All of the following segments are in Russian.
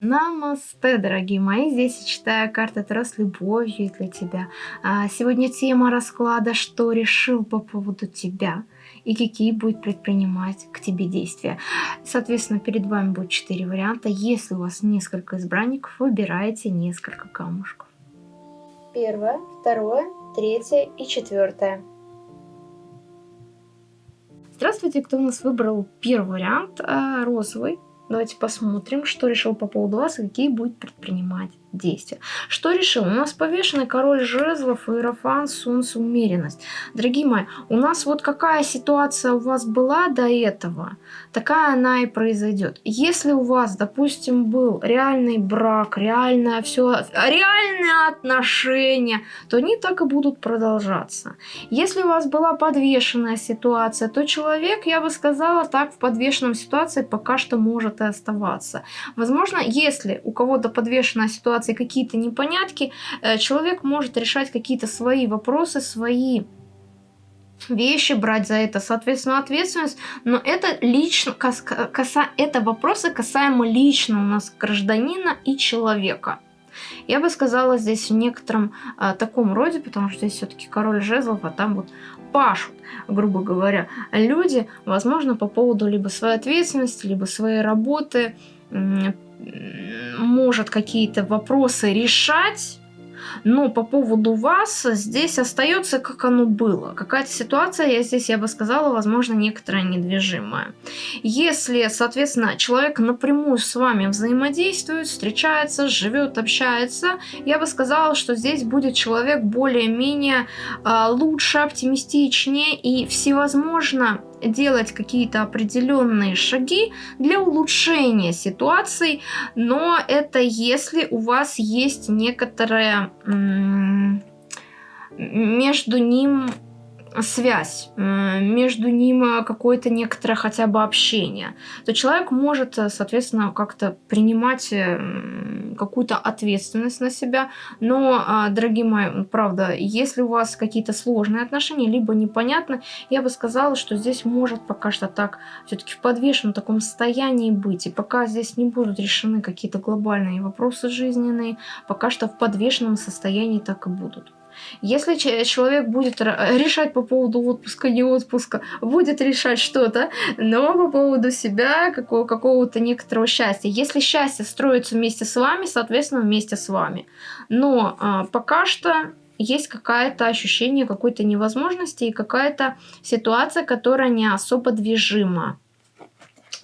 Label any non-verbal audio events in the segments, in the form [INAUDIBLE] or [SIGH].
Намасте, дорогие мои! Здесь я читаю карты Таро с любовью для тебя. А, сегодня тема расклада «Что решил по поводу тебя?» и какие будет предпринимать к тебе действия. Соответственно, перед вами будет четыре варианта. Если у вас несколько избранников, выбирайте несколько камушков. Первое, второе, третье и четвертое. Здравствуйте, кто у нас выбрал первый вариант, а, розовый. Давайте посмотрим, что решил по поводу вас и какие будет предпринимать действия. Что решил? У нас повешенный король жезлов, иерофан, солнце, умеренность. Дорогие мои, у нас вот какая ситуация у вас была до этого, такая она и произойдет. Если у вас, допустим, был реальный брак, реальное все, реальные отношения, то они так и будут продолжаться. Если у вас была подвешенная ситуация, то человек, я бы сказала, так в подвешенном ситуации пока что может и оставаться. Возможно, если у кого-то подвешенная ситуация какие-то непонятки, э, человек может решать какие-то свои вопросы, свои вещи, брать за это, соответственно, ответственность, но это лично, каса, это вопросы касаемо лично у нас гражданина и человека. Я бы сказала здесь в некотором а, таком роде, потому что здесь все-таки король жезлов, а там вот пашут, грубо говоря, люди, возможно, по поводу либо своей ответственности, либо своей работы, может какие-то вопросы решать, но по поводу вас здесь остается, как оно было. Какая-то ситуация, я здесь, я бы сказала, возможно, некоторая недвижимая. Если, соответственно, человек напрямую с вами взаимодействует, встречается, живет, общается, я бы сказала, что здесь будет человек более-менее э, лучше, оптимистичнее и всевозможно делать какие-то определенные шаги для улучшения ситуации, но это если у вас есть некоторая между ним связь, между ним э, какое-то некоторое хотя бы общение, то человек может, э, соответственно, как-то принимать э, какую-то ответственность на себя. Но, дорогие мои, правда, если у вас какие-то сложные отношения, либо непонятно, я бы сказала, что здесь может пока что так все-таки в подвешенном таком состоянии быть. И пока здесь не будут решены какие-то глобальные вопросы жизненные, пока что в подвешенном состоянии так и будут. Если человек будет решать по поводу отпуска, не отпуска, будет решать что-то, но по поводу себя, какого- какого-то некоторого счастья. Если счастье строится вместе с вами, соответственно, вместе с вами. Но а, пока что есть какое-то ощущение какой-то невозможности и какая-то ситуация, которая не особо движима.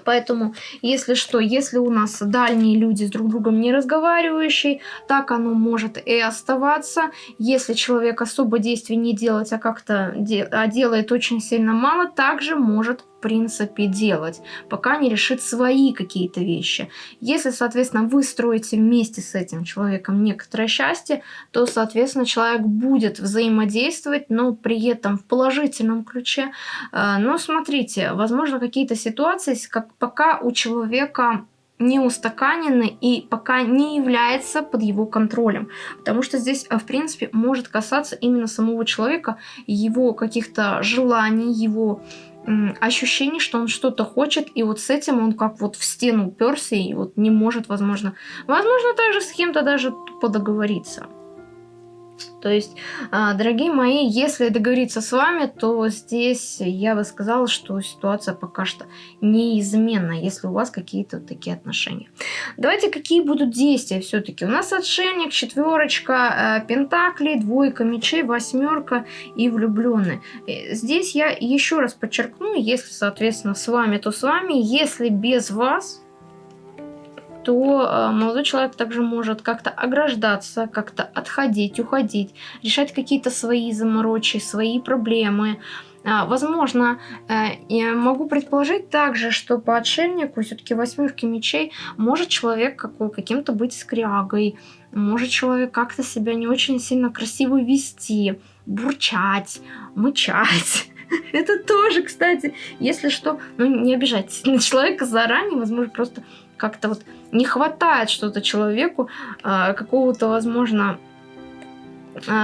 Поэтому, если что, если у нас дальние люди с друг другом не разговаривающие, так оно может и оставаться. Если человек особо действий не делать, а как-то де а делает очень сильно мало, также может принципе делать, пока не решит свои какие-то вещи. Если, соответственно, вы строите вместе с этим человеком некоторое счастье, то, соответственно, человек будет взаимодействовать, но при этом в положительном ключе. А, но смотрите, возможно, какие-то ситуации, как пока у человека не устаканены и пока не является под его контролем. Потому что здесь, в принципе, может касаться именно самого человека, его каких-то желаний, его ощущение, что он что-то хочет, и вот с этим он как вот в стену уперся и вот не может, возможно, возможно, также с кем-то даже тупо договориться. То есть, а, дорогие мои, если договориться с вами, то здесь я бы сказала, что ситуация пока что неизменна, если у вас какие-то вот такие отношения. Давайте, какие будут действия все-таки. У нас отшельник, четверочка, э, пентаклей, двойка мечей, восьмерка и влюбленный. Э, здесь я еще раз подчеркну, если, соответственно, с вами, то с вами. Если без вас, то э, молодой человек также может как-то ограждаться, как-то отходить, уходить, решать какие-то свои заморочи, свои проблемы. А, возможно, э, я могу предположить также, что по отшельнику, все-таки восьмерки мечей, может человек каким-то быть скрягой, может человек как-то себя не очень сильно красиво вести, бурчать, мычать. [LAUGHS] Это тоже, кстати, если что, ну не обижайтесь на человека заранее, возможно, просто как-то вот не хватает что-то человеку, а, какого-то, возможно,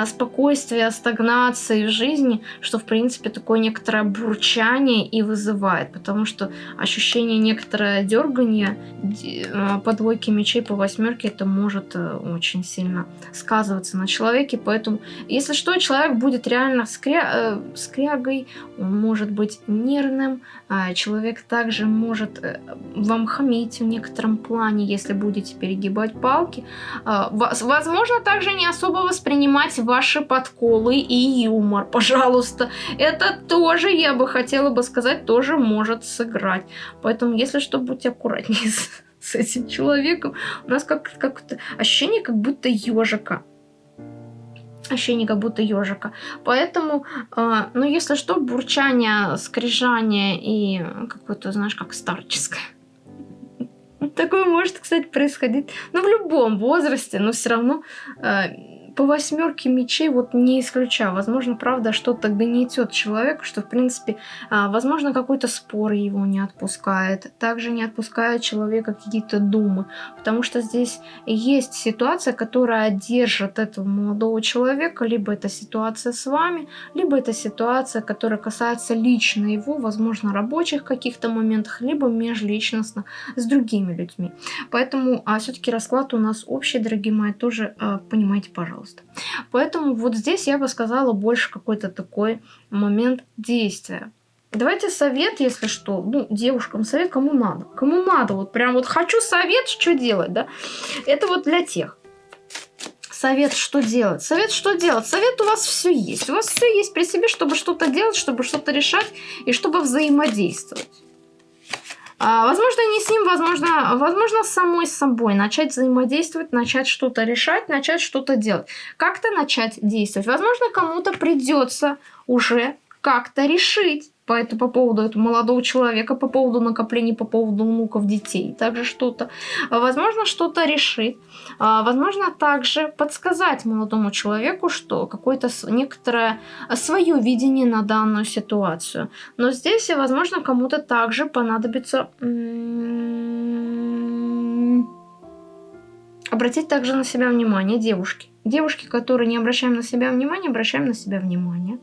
спокойствия, стагнации жизни, что, в принципе, такое некоторое бурчание и вызывает, потому что ощущение некоторое дергания э, по двойке мечей, по восьмерке, это может э, очень сильно сказываться на человеке, поэтому, если что, человек будет реально скря... э, скрягой, он может быть нервным, э, человек также может э, вам хамить в некотором плане, если будете перегибать палки, возможно, также не особо воспринимать понимать ваши подколы и юмор, пожалуйста. Это тоже, я бы хотела бы сказать, тоже может сыграть. Поэтому, если что, будьте аккуратнее [LAUGHS] с, с этим человеком. У нас как, как ощущение, как будто ежика ощущение как будто ежика. Поэтому, э, ну, если что, бурчание, скрижание и какое-то, знаешь, как старческое. [LAUGHS] Такое может, кстати, происходить, ну, в любом возрасте, но все равно э, по восьмерке мечей вот не исключаю. Возможно, правда, что-то гнетет человека, что, в принципе, а, возможно, какой-то спор его не отпускает. Также не отпускает человека какие-то думы. Потому что здесь есть ситуация, которая держит этого молодого человека. Либо это ситуация с вами, либо это ситуация, которая касается лично его, возможно, рабочих каких-то моментах, либо межличностно с другими людьми. Поэтому а все-таки расклад у нас общий, дорогие мои, тоже а, понимайте, пожалуйста пожалуйста. Поэтому вот здесь я бы сказала больше какой-то такой момент действия. Давайте совет, если что, ну, девушкам совет, кому надо. Кому надо, вот прям вот хочу совет, что делать, да. Это вот для тех. Совет, что делать? Совет, что делать? Совет у вас все есть. У вас все есть при себе, чтобы что-то делать, чтобы что-то решать и чтобы взаимодействовать. А, возможно, не с ним, возможно, возможно, самой собой. Начать взаимодействовать, начать что-то решать, начать что-то делать. Как-то начать действовать. Возможно, кому-то придется уже как-то решить это, по поводу этого молодого человека, по поводу накоплений, по поводу внуков, детей, также что-то. Возможно, что-то решить. А, возможно, также подсказать молодому человеку, что какое-то некоторое свое видение на данную ситуацию. Но здесь, возможно, кому-то также понадобится обратить также на себя внимание девушки. Девушки, которые не обращаем на себя внимания, обращаем на себя внимание.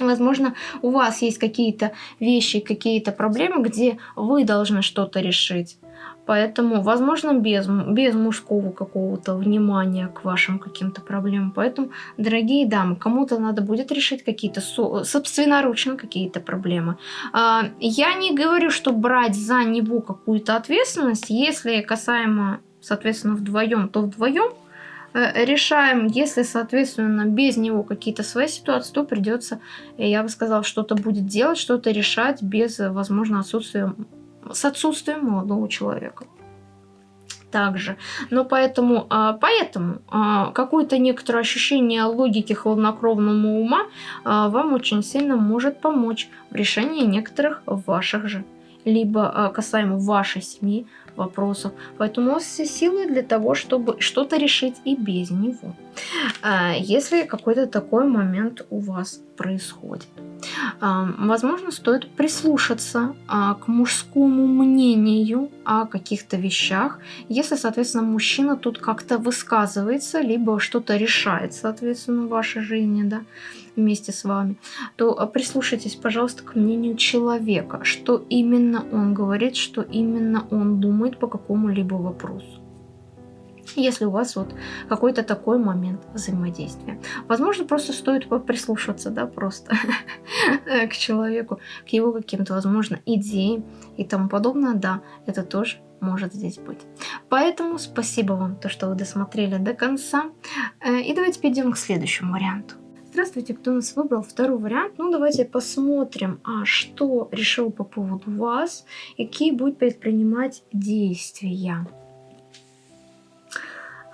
Возможно, у вас есть какие-то вещи, какие-то проблемы, где вы должны что-то решить. Поэтому, возможно, без, без мужского какого-то внимания к вашим каким-то проблемам. Поэтому, дорогие дамы, кому-то надо будет решить какие-то собственноручно какие-то проблемы. А, я не говорю, что брать за него какую-то ответственность, если касаемо, соответственно, вдвоем, то вдвоем. Э, решаем. Если, соответственно, без него какие-то свои ситуации, то придется, э, я бы сказала, что-то будет делать, что-то решать без, э, возможно, отсутствия, с отсутствием молодого человека также. Но поэтому, а, поэтому а, какое-то некоторое ощущение логики хладнокровного ума а, вам очень сильно может помочь в решении некоторых ваших же, либо касаемо вашей семьи, вопросов. Поэтому у вас все силы для того, чтобы что-то решить и без него. А, если какой-то такой момент у вас происходит. А, возможно, стоит прислушаться а, к мужскому мнению о каких-то вещах. Если, соответственно, мужчина тут как-то высказывается, либо что-то решает, соответственно, в вашей жизни, да, вместе с вами, то прислушайтесь, пожалуйста, к мнению человека, что именно он говорит, что именно он думает по какому-либо вопросу если у вас вот какой-то такой момент взаимодействия. Возможно, просто стоит прислушаться, да, просто [LAUGHS] к человеку, к его каким-то, возможно, идеям и тому подобное, да, это тоже может здесь быть. Поэтому спасибо вам, то, что вы досмотрели до конца. Э, и давайте перейдем к следующему варианту. Здравствуйте, кто нас выбрал второй вариант. Ну, давайте посмотрим, а что решил по поводу вас и какие будет предпринимать действия.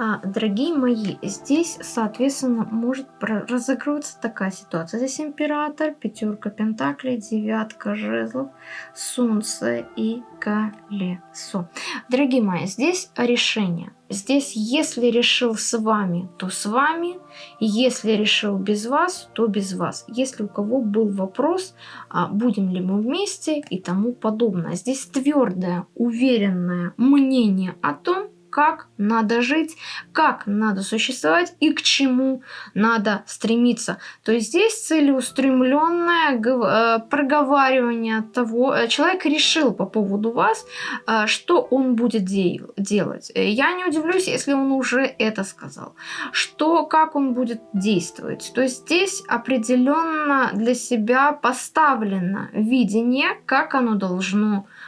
А, дорогие мои, здесь, соответственно, может разыгрываться такая ситуация. Здесь император, пятерка пентаклей, девятка жезлов, солнце и колесо. Дорогие мои, здесь решение. Здесь, если решил с вами, то с вами. Если решил без вас, то без вас. Если у кого был вопрос, а, будем ли мы вместе и тому подобное. Здесь твердое, уверенное мнение о том, как надо жить, как надо существовать и к чему надо стремиться. То есть здесь целеустремленное э, проговаривание того, э, человек решил по поводу вас, э, что он будет делать. Я не удивлюсь, если он уже это сказал. Что, как он будет действовать. То есть здесь определенно для себя поставлено видение, как оно должно быть.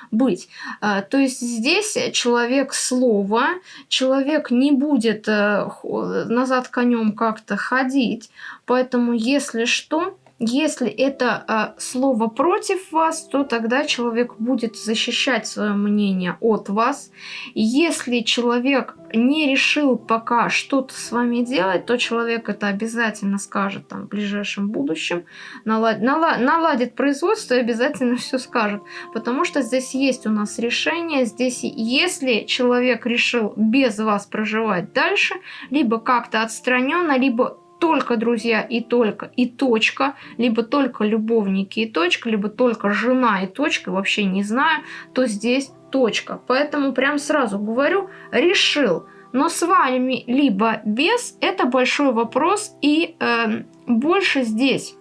А, то есть здесь человек слова, человек не будет э, назад конем как-то ходить, поэтому если что, если это э, слово против вас, то тогда человек будет защищать свое мнение от вас. Если человек не решил пока что-то с вами делать, то человек это обязательно скажет там, в ближайшем будущем, налад, налад, наладит производство и обязательно [LAUGHS] все скажет. Потому что здесь есть у нас решение, здесь если человек решил без вас проживать дальше, либо как-то отстраненно, либо только друзья и только и точка, либо только любовники и точка, либо только жена и точка, вообще не знаю, то здесь точка. Поэтому прям сразу говорю, решил. Но с вами либо без, это большой вопрос и э, больше здесь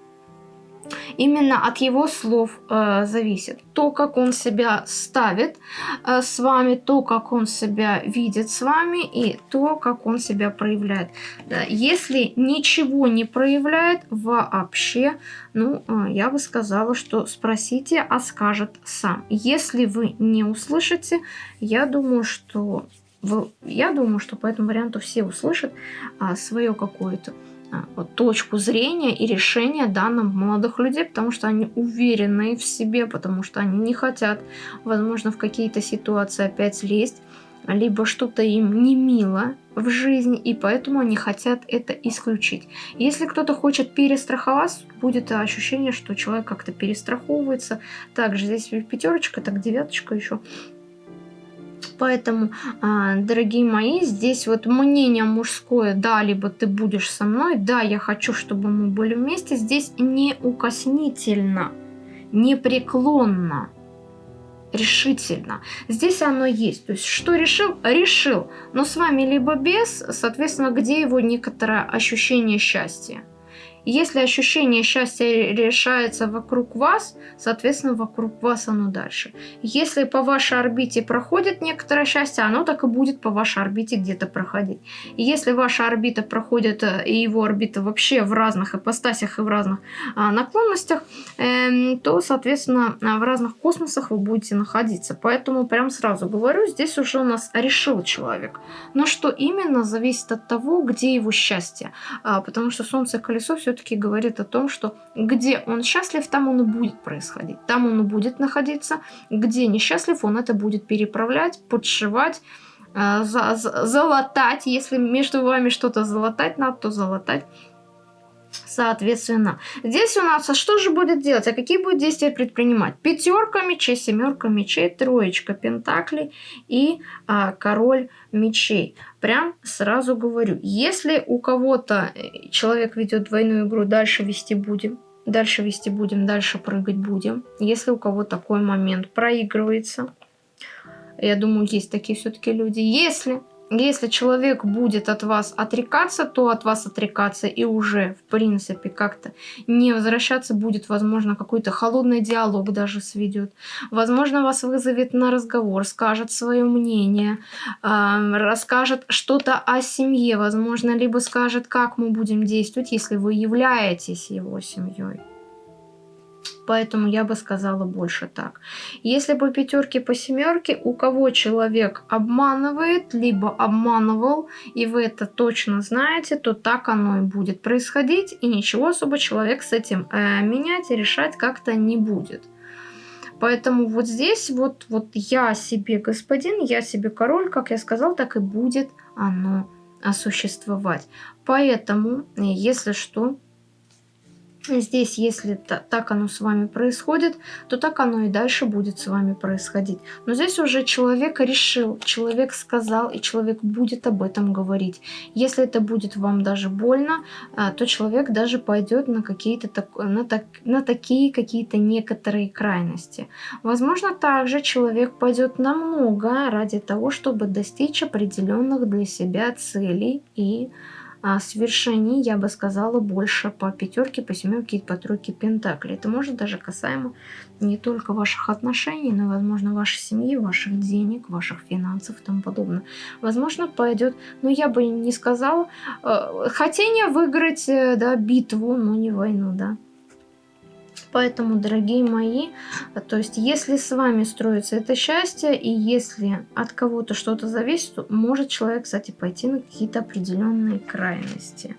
Именно от его слов э, зависит то, как он себя ставит э, с вами, то, как он себя видит с вами и то, как он себя проявляет. Да, если ничего не проявляет вообще, ну, э, я бы сказала, что спросите, а скажет сам. Если вы не услышите, я думаю, что я думаю, что по этому варианту все услышат а, свое какое-то точку зрения и решения данных молодых людей, потому что они уверены в себе, потому что они не хотят, возможно, в какие-то ситуации опять лезть, либо что-то им не мило в жизни, и поэтому они хотят это исключить. Если кто-то хочет перестраховаться, будет ощущение, что человек как-то перестраховывается. Также здесь пятерочка, так девяточка еще Поэтому, а, дорогие мои, здесь вот мнение мужское, да, либо ты будешь со мной, да, я хочу, чтобы мы были вместе, здесь неукоснительно, непреклонно, решительно. Здесь оно есть. То есть, что решил? Решил. Но с вами либо без, соответственно, где его некоторое ощущение счастья? Если ощущение счастья решается вокруг вас, соответственно, вокруг вас оно дальше. Если по вашей орбите проходит некоторое счастье, оно так и будет по вашей орбите где-то проходить. Если ваша орбита проходит, э, и его орбита вообще в разных ипостасях и в разных а, наклонностях, э, то, соответственно, в разных космосах вы будете находиться. Поэтому прям сразу говорю, здесь уже у нас решил человек. Но что именно, зависит от того, где его счастье. А, потому что Солнце и колесо все все-таки говорит о том, что где он счастлив, там он и будет происходить. Там он и будет находиться. Где несчастлив, он это будет переправлять, подшивать, э, за, за, залатать. Если между вами что-то залатать надо, то залатать соответственно. Здесь у нас, а что же будет делать? А какие будет действия предпринимать? Пятерка мечей, семерка мечей, троечка пентаклей и а, король мечей. Прям сразу говорю, если у кого-то э, человек ведет двойную игру, дальше вести будем. Дальше вести будем, дальше прыгать будем. Если у кого такой момент проигрывается, я думаю, есть такие все-таки люди. Если если человек будет от вас отрекаться, то от вас отрекаться и уже, в принципе, как-то не возвращаться. Будет, возможно, какой-то холодный диалог даже сведет. Возможно, вас вызовет на разговор, скажет свое мнение, э, расскажет что-то о семье, возможно, либо скажет, как мы будем действовать, если вы являетесь его семьей поэтому я бы сказала больше так. Если по пятерке, по семерке, у кого человек обманывает, либо обманывал, и вы это точно знаете, то так оно и будет происходить, и ничего особо человек с этим э, менять и решать как-то не будет. Поэтому вот здесь вот, вот я себе господин, я себе король, как я сказал, так и будет оно существовать. Поэтому, если что, Здесь, если так оно с вами происходит, то так оно и дальше будет с вами происходить. Но здесь уже человек решил, человек сказал, и человек будет об этом говорить. Если это будет вам даже больно, а, то человек даже пойдет на какие-то на, так, на такие какие-то некоторые крайности. Возможно, также человек пойдет на много ради того, чтобы достичь определенных для себя целей и а свершений, я бы сказала, больше по пятерке, по семерке и по тройке пентаклей. Это может даже касаемо не только ваших отношений, но, возможно, вашей семьи, ваших денег, ваших финансов и тому подобное. Возможно, пойдет, но я бы не сказала, э, хотение выиграть э, да, битву, но не войну, да. Поэтому, дорогие мои, то есть если с вами строится это счастье, и если от кого-то что-то зависит, то может человек, кстати, пойти на какие-то определенные крайности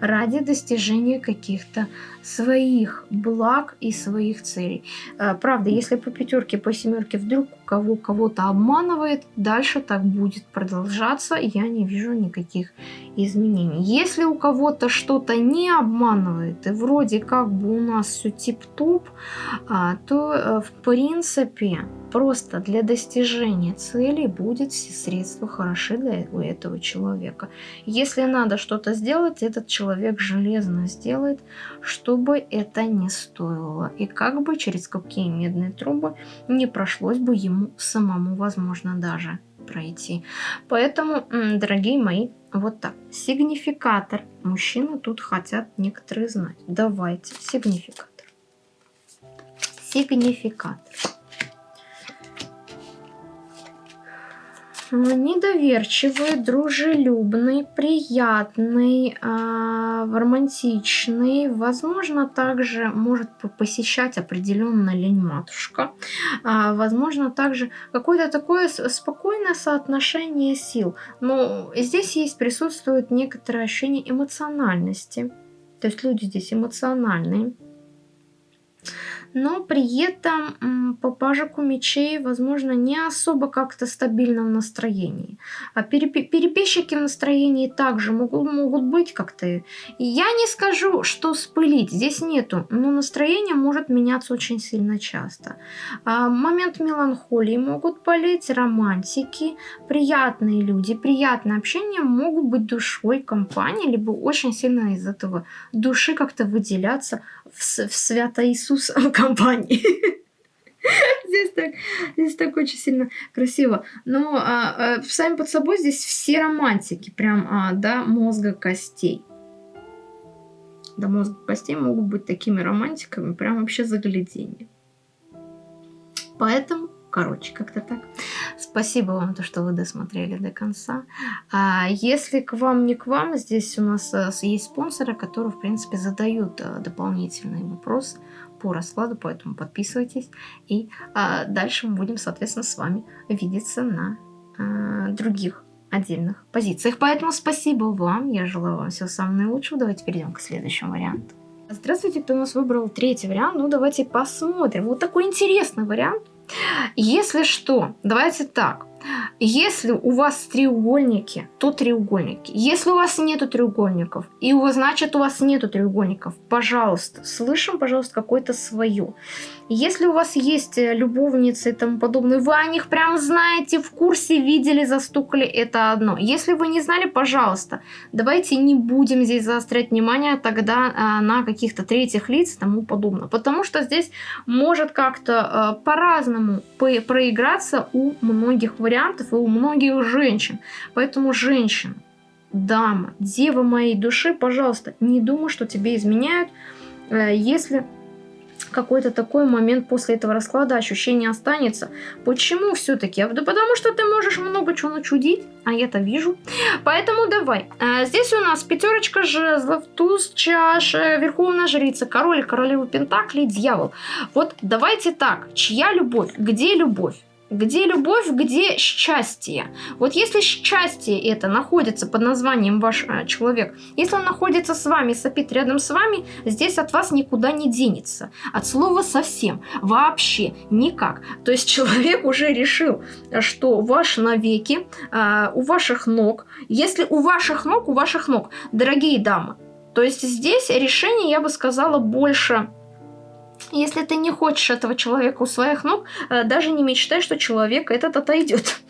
ради достижения каких-то своих благ и своих целей. Э, правда, если по пятерке, по семерке вдруг кого кого-то обманывает, дальше так будет продолжаться, я не вижу никаких изменений. Если у кого-то что-то не обманывает, и вроде как бы у нас все тип-топ, а, то э, в принципе просто для достижения цели будет все средства хороши для этого человека. Если надо что-то сделать, этот человек железно сделает, чтобы это не стоило. И как бы через какие медные трубы не прошлось бы ему самому, возможно, даже пройти. Поэтому, дорогие мои, вот так. Сигнификатор. Мужчины тут хотят некоторые знать. Давайте. Сигнификатор. Сигнификатор. Недоверчивый, дружелюбный, приятный, э, романтичный. Возможно, также может посещать определенно лень-матушка. Э, возможно, также какое-то такое спокойное соотношение сил. Но здесь есть, присутствует некоторое ощущение эмоциональности. То есть люди здесь эмоциональные но при этом папажику мечей, возможно, не особо как-то стабильно в настроении. А переписчики в настроении также могут, могут быть как-то. Я не скажу, что спылить, здесь нету, но настроение может меняться очень сильно часто. А момент меланхолии могут болеть, романтики, приятные люди, приятное общение могут быть душой компании, либо очень сильно из этого души как-то выделяться в, в свято Иисус. [LAUGHS] [LAUGHS] Здесь так, здесь так очень сильно красиво. Но а, а, сами под собой здесь все романтики, прям а, до мозга костей. До мозга костей могут быть такими романтиками, прям вообще заглядение. Поэтому Короче, как-то так. Спасибо вам, то, что вы досмотрели до конца. А если к вам, не к вам, здесь у нас э, есть спонсоры, которые, в принципе, задают э, дополнительные вопросы по раскладу, поэтому подписывайтесь. И а, дальше мы будем, соответственно, с вами видеться на а, других отдельных позициях. Поэтому спасибо вам, я желаю вам всего самого наилучшего. Давайте перейдем к следующему варианту. Здравствуйте, кто у нас выбрал третий вариант. Ну, давайте посмотрим. Вот такой интересный вариант. Если что, давайте так. Если у вас треугольники, то треугольники. Если у вас нету треугольников, и у вас, значит у вас нету треугольников, пожалуйста, слышим, пожалуйста, какое-то свое. Если у вас есть э, любовницы и тому подобное, вы о них прям знаете, в курсе видели, застукали, это одно. Если вы не знали, пожалуйста, давайте не будем здесь заострять внимание тогда а, на каких-то третьих лиц и тому подобное. Потому что здесь может как-то а, по-разному проиграться у многих вариантов и у многих женщин. Поэтому женщина, дама, дева моей души, пожалуйста, не думай, что тебе изменяют, э, если какой-то такой момент после этого расклада ощущение останется. Почему все-таки? Да потому что ты можешь много чего начудить, а я-то вижу. Поэтому давай. А, здесь у нас пятерочка жезлов, туз чаш, верховная жрица, король, королева пентаклей, дьявол. Вот давайте так. Чья любовь? Где любовь? Где любовь, где счастье? Вот если счастье это находится под названием ваш э, человек, если он находится с вами, сопит рядом с вами, здесь от вас никуда не денется. От слова совсем, вообще, никак. То есть человек уже решил, что ваш навеки, э, у ваших ног, если у ваших ног, у ваших ног, дорогие дамы, То есть здесь решение, я бы сказала, больше если ты не хочешь этого человека у своих ног, э, даже не мечтай, что человек этот отойдет.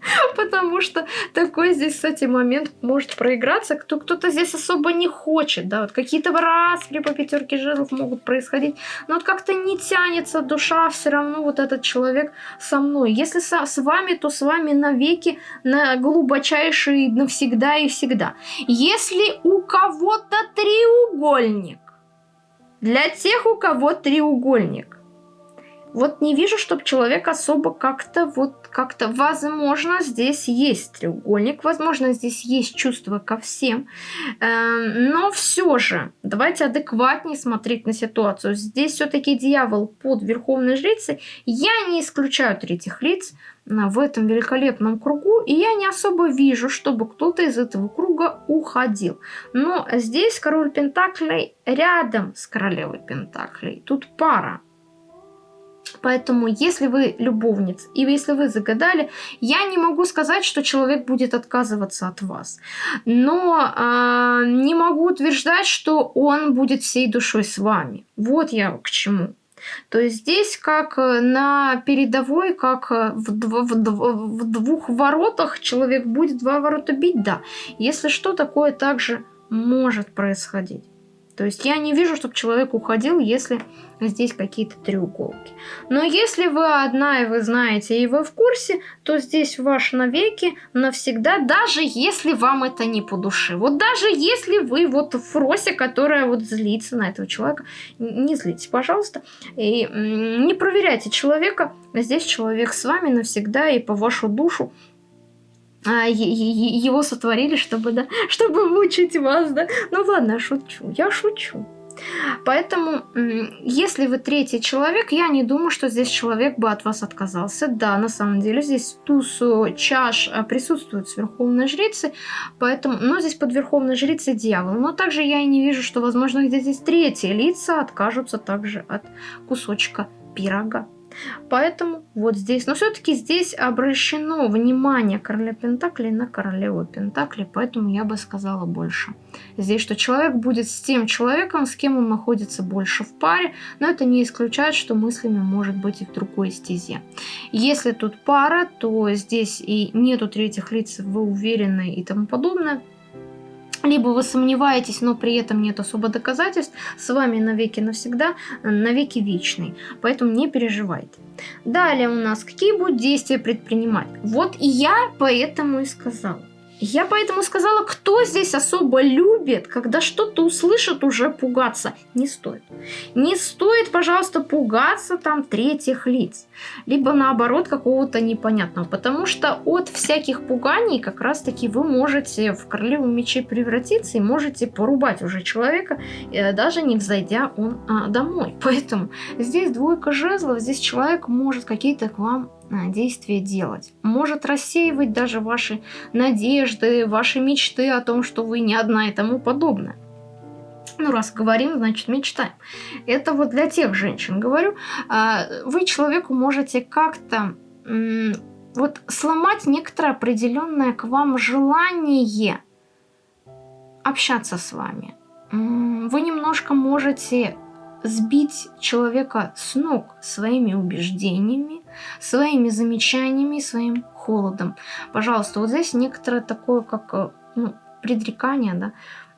[LAUGHS] Потому что такой здесь, кстати, момент может проиграться. Кто, кто-то здесь особо не хочет, да, вот какие-то распри по пятерке жезлов могут происходить, но вот как-то не тянется душа, все равно вот этот человек со мной. Если со, с вами, то с вами навеки, на глубочайшие навсегда и всегда. Если у кого-то треугольник, для тех, у кого треугольник, вот не вижу, чтобы человек особо как-то, вот как-то, возможно, здесь есть треугольник, возможно, здесь есть чувство ко всем, эм, но все же, давайте адекватнее смотреть на ситуацию. Здесь все-таки дьявол под верховной жрицей, я не исключаю третьих лиц в этом великолепном кругу, и я не особо вижу, чтобы кто-то из этого круга уходил. Но здесь король Пентаклей рядом с королевой Пентаклей, тут пара. Поэтому, если вы любовниц, и если вы загадали, я не могу сказать, что человек будет отказываться от вас. Но э, не могу утверждать, что он будет всей душой с вами. Вот я к чему. То есть здесь как на передовой, как в, дв в, дв в двух воротах человек будет два ворота бить, да. Если что, такое также может происходить. То есть я не вижу, чтобы человек уходил, если здесь какие-то треуголки. Но если вы одна и вы знаете, и вы в курсе, то здесь ваш навеки, навсегда, даже если вам это не по душе. Вот даже если вы вот в фросе, которая вот злится на этого человека, не злитесь, пожалуйста. И не проверяйте человека. Здесь человек с вами навсегда и по вашу душу а, его сотворили, чтобы, да, [LAUGHS] чтобы мучить вас, да. Ну ладно, шучу, я шучу. Поэтому, если вы третий человек, я не думаю, что здесь человек бы от вас отказался. Да, на самом деле, здесь туз чаш а, присутствует с Верховной Жрицей, поэтому, но здесь под Верховной Жрицей дьявол. Но также я и не вижу, что, возможно, где здесь третьи лица откажутся также от кусочка пирога. Поэтому вот здесь, но все-таки здесь обращено внимание короля Пентаклей на королеву Пентаклей, поэтому я бы сказала больше. Здесь, что человек будет с тем человеком, с кем он находится больше в паре, но это не исключает, что мыслями может быть и в другой стезе. Если тут пара, то здесь и нету третьих лиц, вы уверены и тому подобное, либо вы сомневаетесь, но при этом нет особо доказательств, с вами навеки навсегда, навеки вечный. Поэтому не переживайте. Далее у нас, какие будут действия предпринимать? Вот и я поэтому и сказала. Я поэтому сказала, кто здесь особо любит, когда что-то услышит, уже пугаться. Не стоит. Не стоит, пожалуйста, пугаться там третьих лиц. Либо наоборот какого-то непонятного. Потому что от всяких пуганий как раз-таки вы можете в королеву мечей превратиться и можете порубать уже человека, э, даже не взойдя он а, домой. Поэтому здесь двойка жезлов, здесь человек может какие-то к вам действия делать. Может рассеивать даже ваши надежды, ваши мечты о том, что вы не одна и тому подобное. Ну, раз говорим, значит мечтаем. Это вот для тех женщин говорю. А, вы человеку можете как-то вот сломать некоторое определенное к вам желание общаться с вами. Вы немножко можете сбить человека с ног своими убеждениями, своими замечаниями, своим холодом. Пожалуйста, вот здесь некоторое такое, как э, ну, предрекание, да,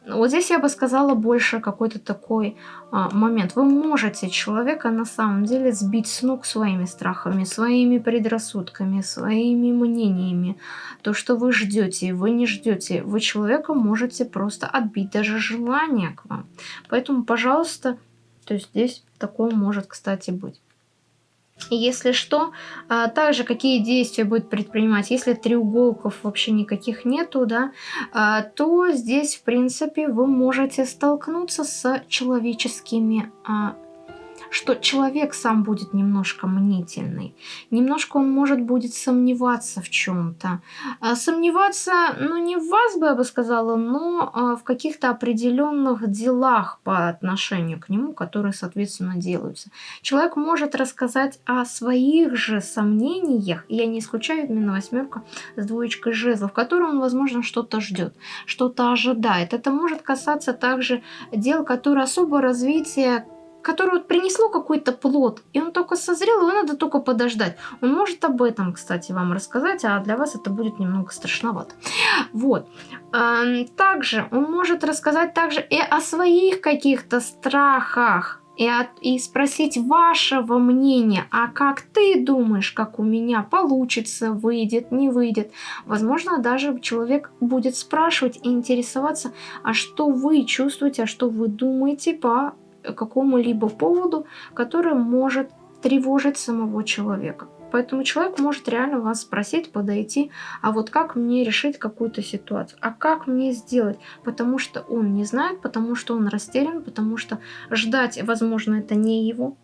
вот здесь я бы сказала больше какой-то такой а, момент. Вы можете человека на самом деле сбить с ног своими страхами, своими предрассудками, своими мнениями. То, что вы ждете, вы не ждете. Вы человека можете просто отбить даже желание к вам. Поэтому, пожалуйста, то есть здесь такое может, кстати, быть. Если что, а, также какие действия будет предпринимать, если треуголков вообще никаких нету, да, а, то здесь, в принципе, вы можете столкнуться с человеческими а, что человек сам будет немножко мнительный. Немножко он может будет сомневаться в чем-то. А сомневаться, ну не в вас бы я бы сказала, но а, в каких-то определенных делах по отношению к нему, которые, соответственно, делаются. Человек может рассказать о своих же сомнениях, я не исключаю именно восьмерка с двоечкой жезлов, в котором он, возможно, что-то ждет, что-то ожидает. Это может касаться также дел, которые особо развития которое вот принесло какой-то плод, и он только созрел, его надо только подождать. Он может об этом, кстати, вам рассказать, а для вас это будет немного страшновато. Вот. Также он может рассказать также и о своих каких-то страхах, и, от, и спросить вашего мнения, а как ты думаешь, как у меня получится, выйдет, не выйдет. Возможно, даже человек будет спрашивать и интересоваться, а что вы чувствуете, а что вы думаете по какому-либо поводу, который может тревожить самого человека. Поэтому человек может реально вас спросить, подойти, а вот как мне решить какую-то ситуацию, а как мне сделать, потому что он не знает, потому что он растерян, потому что ждать, возможно, это не его.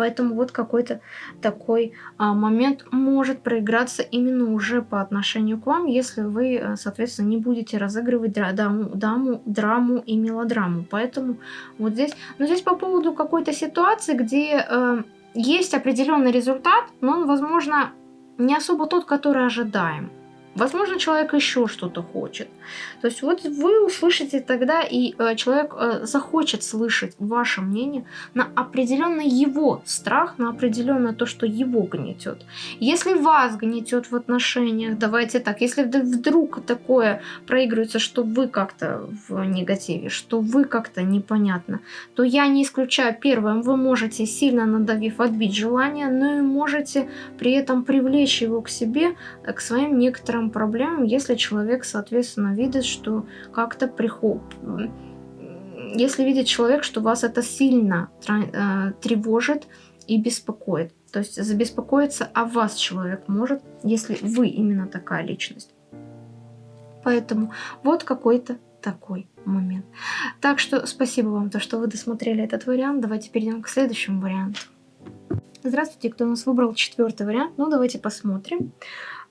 Поэтому вот какой-то такой а, момент может проиграться именно уже по отношению к вам, если вы, э, соответственно, не будете разыгрывать драму, драму, драму и мелодраму. Поэтому вот здесь... Но здесь по поводу какой-то ситуации, где... Э, есть определенный результат, но он, возможно, не особо тот, который ожидаем. Возможно, человек еще что-то хочет. То есть вот вы услышите тогда, и э, человек э, захочет слышать ваше мнение на определенный его страх, на определенное то, что его гнетет. Если вас гнетет в отношениях, давайте так, если вдруг такое проигрывается, что вы как-то в негативе, что вы как-то непонятно, то я не исключаю первым, вы можете сильно надавив отбить желание, но и можете при этом привлечь его к себе, э, к своим некоторым проблемам, если человек, соответственно, видит, что как-то приход... Если видит человек, что вас это сильно э, тревожит и беспокоит. То есть забеспокоиться о вас человек может, если вы именно такая личность. Поэтому вот какой-то такой момент. Так что спасибо вам, то, что вы досмотрели этот вариант. Давайте перейдем к следующему варианту. Здравствуйте, кто у нас выбрал четвертый вариант. Ну, давайте посмотрим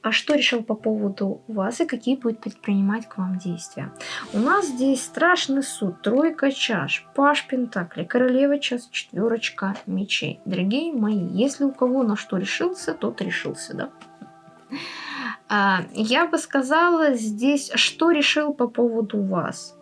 а что решил по поводу вас и какие будет предпринимать к вам действия. У нас здесь страшный суд, тройка чаш, паш пентакли, королева час, четверочка мечей. Дорогие мои, если у кого на что решился, тот решился, да? А, я бы сказала здесь, что решил по поводу вас.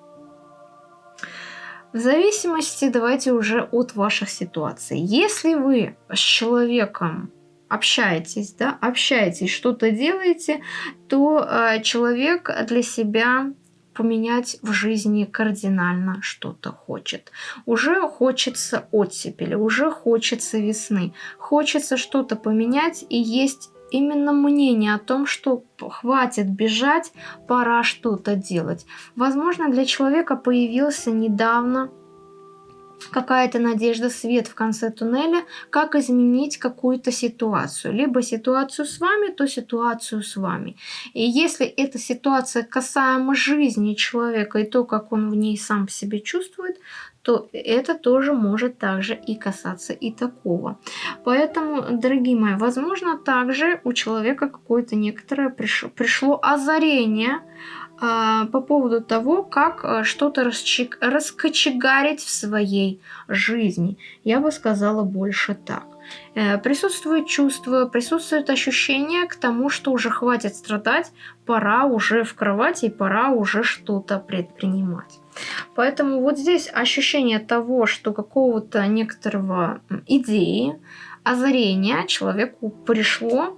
В зависимости, давайте уже от ваших ситуаций. Если вы с человеком общаетесь, да, общаетесь, что-то делаете, то э, человек для себя поменять в жизни кардинально что-то хочет. Уже хочется оттепели, уже хочется весны, хочется что-то поменять и есть именно мнение о том, что хватит бежать, пора что-то делать. Возможно, для человека появился недавно какая-то надежда, свет в конце туннеля, как изменить какую-то ситуацию. Либо ситуацию с вами, то ситуацию с вами. И если эта ситуация касаема жизни человека и то, как он в ней сам себя чувствует, то это тоже может также и касаться и такого. Поэтому, дорогие мои, возможно, также у человека какое-то некоторое пришло, пришло озарение, по поводу того, как а, что-то раскочегарить в своей жизни. Я бы сказала больше так. Э, присутствует чувство, присутствует ощущение к тому, что уже хватит страдать, пора уже в кровати пора уже что-то предпринимать. Поэтому вот здесь ощущение того, что какого-то некоторого идеи, озарения человеку пришло,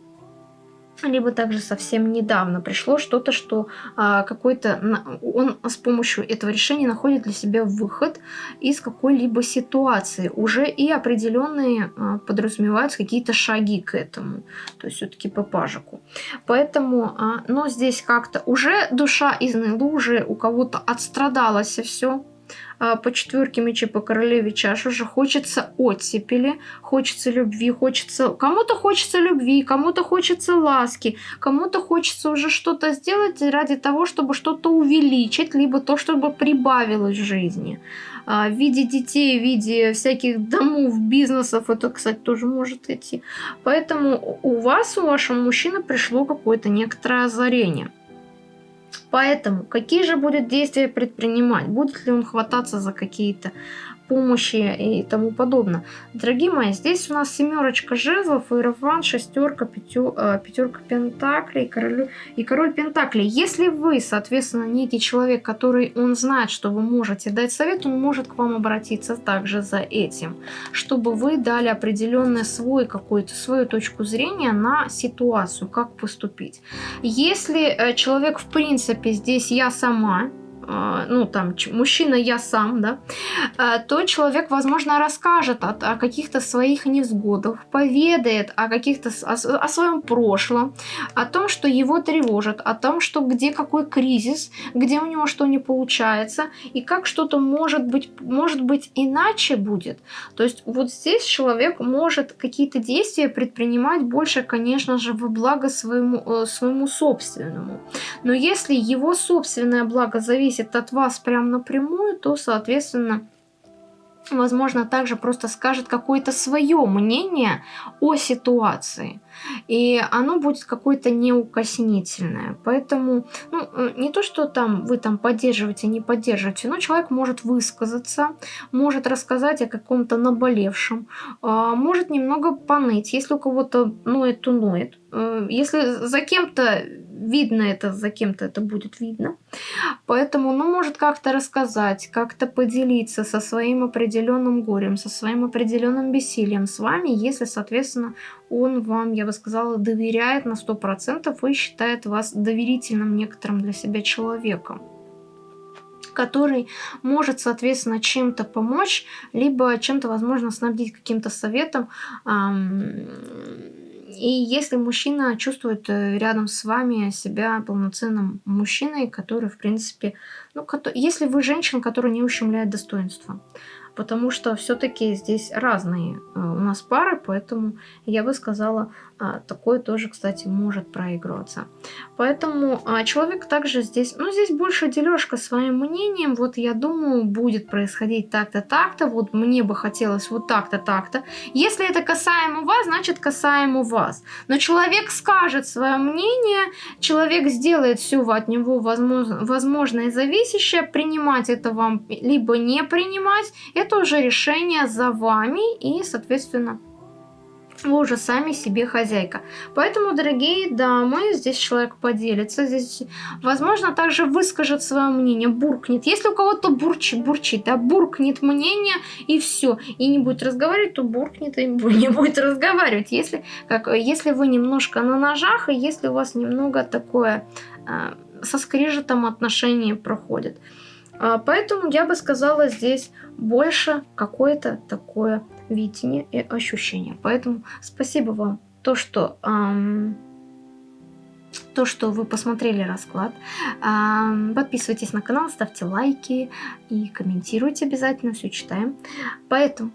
либо также совсем недавно пришло что-то, что а, какой-то он с помощью этого решения находит для себя выход из какой-либо ситуации. Уже и определенные а, подразумеваются какие-то шаги к этому, то есть все-таки по пажику. Поэтому, а, но здесь как-то уже душа изнылу, уже у кого-то отстрадалось все, а, по четверке мечей, по королеве чаш уже хочется оттепели, хочется любви, хочется... Кому-то хочется любви, кому-то хочется ласки, кому-то хочется уже что-то сделать ради того, чтобы что-то увеличить, либо то, чтобы прибавилось в жизни. А, в виде детей, в виде всяких домов, бизнесов, это, кстати, тоже может идти. Поэтому у вас, у вашего мужчины пришло какое-то некоторое озарение. Поэтому какие же будет действия предпринимать? Будет ли он хвататься за какие-то помощи и тому подобное. Дорогие мои, здесь у нас семерочка жезлов, иерофант, шестерка, э, пятерка пентаклей король, и король пентаклей. Если вы, соответственно, некий человек, который он знает, что вы можете дать совет, он может к вам обратиться также за этим, чтобы вы дали определенный свой какой-то свою точку зрения на ситуацию, как поступить. Если э, человек, в принципе, здесь я сама, ну, там, мужчина я сам, да, а, то человек, возможно, расскажет о, о каких-то своих невзгодах, поведает о каких-то, о, о своем прошлом, о том, что его тревожит, о том, что где какой кризис, где у него что не получается, и как что-то может быть, может быть иначе будет. То есть вот здесь человек может какие-то действия предпринимать больше, конечно же, во благо своему, э, своему собственному. Но если его собственное благо зависит зависит от вас прям напрямую, то, соответственно, возможно, также просто скажет какое-то свое мнение о ситуации. И оно будет какое-то неукоснительное. Поэтому, ну, э, не то, что там вы там поддерживаете, не поддерживаете, но человек может высказаться, может рассказать о каком-то наболевшем, а, может немного поныть, если у кого-то ноет, то ноет. Э, если за кем-то видно это, за кем-то это будет видно. Поэтому, ну, может как-то рассказать, как-то поделиться со своим определенным горем, со своим определенным бессилием с вами, если, соответственно, он вам, я бы сказала, доверяет на 100% и считает вас доверительным некоторым для себя человеком который может, соответственно, чем-то помочь, либо чем-то, возможно, снабдить каким-то советом, и если мужчина чувствует э, рядом с вами себя полноценным мужчиной, который, в принципе, ну, если вы женщина, которая не ущемляет достоинство, потому что все-таки здесь разные э, у нас пары, поэтому я бы сказала, а, такое тоже, кстати, может проигрываться. Поэтому а, человек также здесь, ну здесь больше дележка своим мнением, вот я думаю, будет происходить так-то, так-то, вот мне бы хотелось вот так-то, так-то. Если это касаемо вас, значит касаемо вас. Но человек скажет свое мнение, человек сделает все от него возможно, возможное зависящее, принимать это вам либо не принимать, это уже решение за вами и, соответственно, вы уже сами себе хозяйка. Поэтому, дорогие дамы, здесь человек поделится, здесь, возможно, также выскажет свое мнение, буркнет. Если у кого-то бурчит, бурчит, да, буркнет мнение и все, и не будет разговаривать, то буркнет и [LAUGHS] не будет разговаривать. Если, как, если вы немножко на ножах, и если у вас немного такое э, со скрежетом отношения проходит. А, поэтому я бы сказала здесь больше какое-то такое видение и ощущение. Поэтому спасибо вам то, что эм, то, что вы посмотрели расклад. Подписывайтесь на канал, ставьте лайки и комментируйте обязательно, все читаем. Поэтому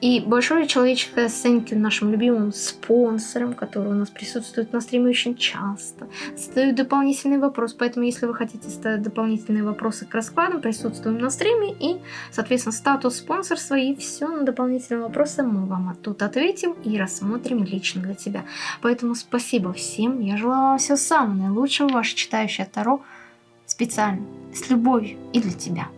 и большое человеческое you нашим любимым спонсорам, которые у нас присутствуют на стриме очень часто. Задают дополнительный вопрос, поэтому если вы хотите ставить дополнительные вопросы к раскладам, присутствуем на стриме и, соответственно, статус спонсорства и все на дополнительные вопросы мы вам тут ответим и рассмотрим лично для тебя. Поэтому спасибо всем, я желаю вам всего самого наилучшего, ваше читающее Таро специально, с любовью и для тебя.